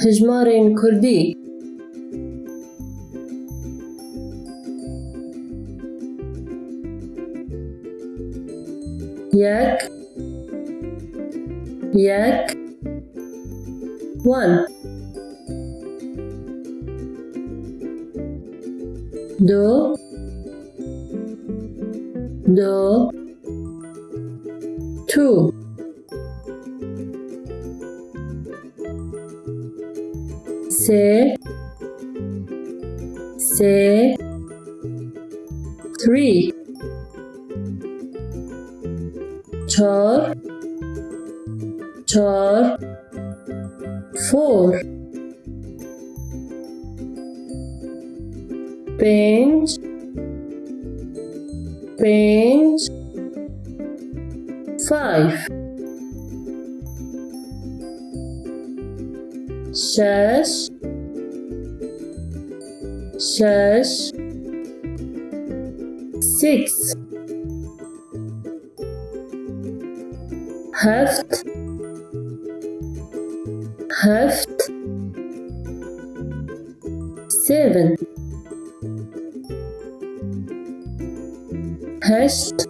Peshmerga Kurdi. Yak Yak One. Two. six, six, three, twelve, twelve, four, bench, bench, five. says. Says. Six. Heft. Heft. Seven. Hest.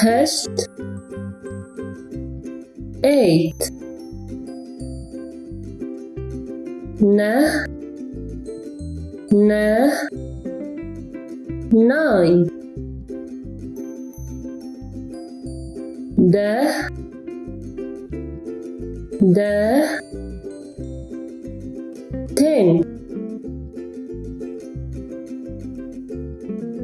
Hest. Eight. na. Na. Nine. The the ten.